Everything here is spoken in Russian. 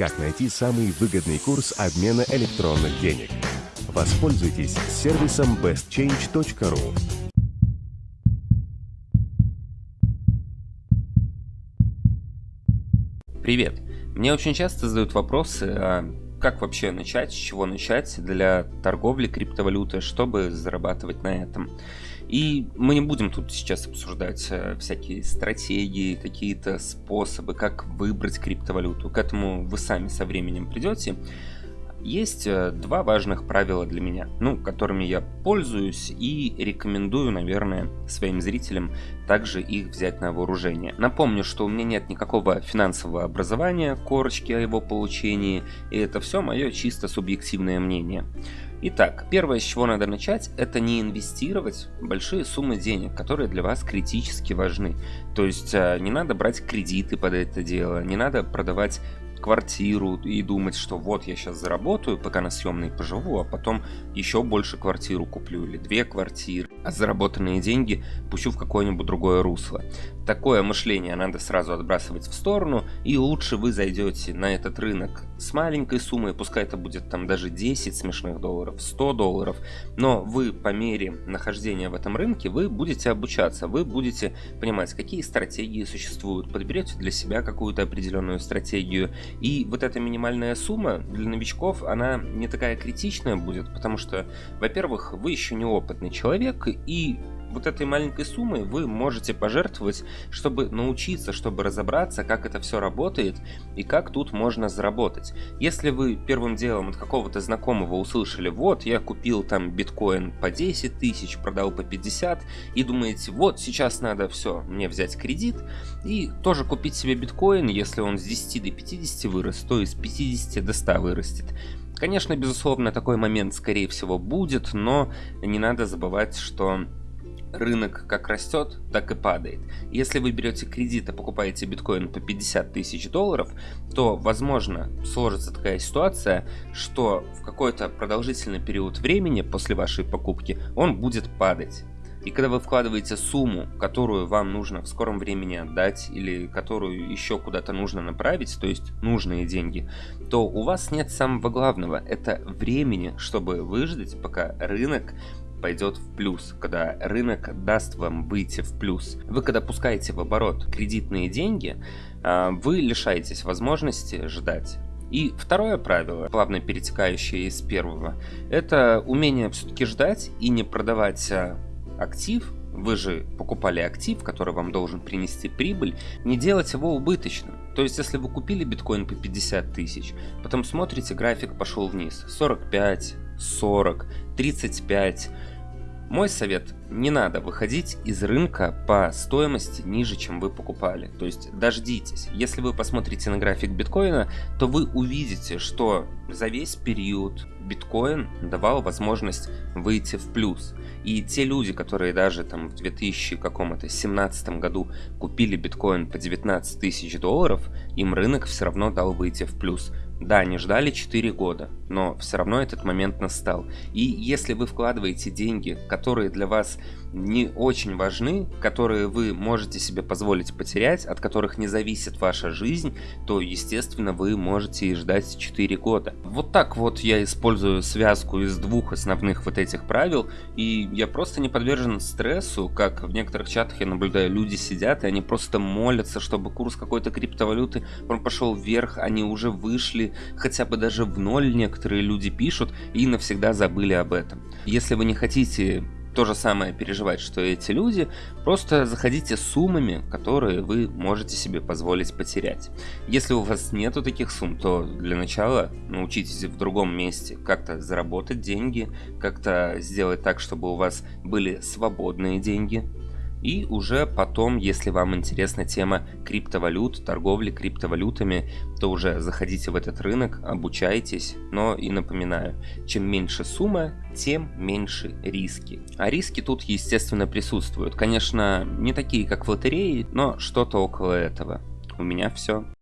как найти самый выгодный курс обмена электронных денег. Воспользуйтесь сервисом bestchange.ru. Привет! Мне очень часто задают вопросы, а как вообще начать, с чего начать для торговли криптовалютой, чтобы зарабатывать на этом. И мы не будем тут сейчас обсуждать э, всякие стратегии, какие-то способы, как выбрать криптовалюту. К этому вы сами со временем придете. Есть э, два важных правила для меня, ну, которыми я пользуюсь и рекомендую, наверное, своим зрителям также их взять на вооружение. Напомню, что у меня нет никакого финансового образования, корочки о его получении, и это все мое чисто субъективное мнение. Итак, первое, с чего надо начать, это не инвестировать большие суммы денег, которые для вас критически важны. То есть э, не надо брать кредиты под это дело, не надо продавать квартиру и думать, что вот я сейчас заработаю, пока на съемной поживу, а потом еще больше квартиру куплю или две квартиры, а заработанные деньги пущу в какое-нибудь другое русло. Такое мышление надо сразу отбрасывать в сторону, и лучше вы зайдете на этот рынок с маленькой суммой, пускай это будет там даже 10 смешных долларов, 100 долларов, но вы по мере нахождения в этом рынке, вы будете обучаться, вы будете понимать, какие стратегии существуют, подберете для себя какую-то определенную стратегию, и вот эта минимальная сумма для новичков, она не такая критичная будет, потому что, во-первых, вы еще неопытный человек, и вот этой маленькой суммой вы можете пожертвовать, чтобы научиться, чтобы разобраться, как это все работает и как тут можно заработать. Если вы первым делом от какого-то знакомого услышали, вот, я купил там биткоин по 10 тысяч, продал по 50, и думаете, вот, сейчас надо все, мне взять кредит и тоже купить себе биткоин, если он с 10 до 50 вырос, то из 50 до 100 вырастет. Конечно, безусловно, такой момент, скорее всего, будет, но не надо забывать, что рынок как растет, так и падает. Если вы берете кредит и покупаете биткоин по 50 тысяч долларов, то, возможно, сложится такая ситуация, что в какой-то продолжительный период времени после вашей покупки он будет падать. И когда вы вкладываете сумму, которую вам нужно в скором времени отдать или которую еще куда-то нужно направить, то есть нужные деньги, то у вас нет самого главного, это времени, чтобы выждать, пока рынок пойдет в плюс, когда рынок даст вам выйти в плюс. Вы когда пускаете в оборот кредитные деньги, а, вы лишаетесь возможности ждать. И второе правило, плавно перетекающее из первого, это умение все-таки ждать и не продавать а, актив, вы же покупали актив, который вам должен принести прибыль, не делать его убыточным. То есть, если вы купили биткоин по 50 тысяч, потом смотрите, график пошел вниз, 45, 40, 35, мой совет, не надо выходить из рынка по стоимости ниже, чем вы покупали. То есть дождитесь. Если вы посмотрите на график биткоина, то вы увидите, что за весь период биткоин давал возможность выйти в плюс. И те люди, которые даже там в 2017 году купили биткоин по 19 тысяч долларов, им рынок все равно дал выйти в плюс. Да, они ждали 4 года, но все равно этот момент настал. И если вы вкладываете деньги, которые для вас не очень важны, которые вы можете себе позволить потерять, от которых не зависит ваша жизнь, то, естественно, вы можете и ждать 4 года. Вот так вот я использую связку из двух основных вот этих правил, и я просто не подвержен стрессу, как в некоторых чатах я наблюдаю, люди сидят, и они просто молятся, чтобы курс какой-то криптовалюты, он пошел вверх, они уже вышли, хотя бы даже в ноль некоторые люди пишут, и навсегда забыли об этом. Если вы не хотите то же самое переживать, что эти люди, просто заходите с суммами, которые вы можете себе позволить потерять. Если у вас нету таких сумм, то для начала научитесь в другом месте как-то заработать деньги, как-то сделать так, чтобы у вас были свободные деньги, и уже потом, если вам интересна тема криптовалют, торговли криптовалютами, то уже заходите в этот рынок, обучайтесь. Но и напоминаю, чем меньше сумма, тем меньше риски. А риски тут, естественно, присутствуют. Конечно, не такие, как в лотерее, но что-то около этого. У меня все.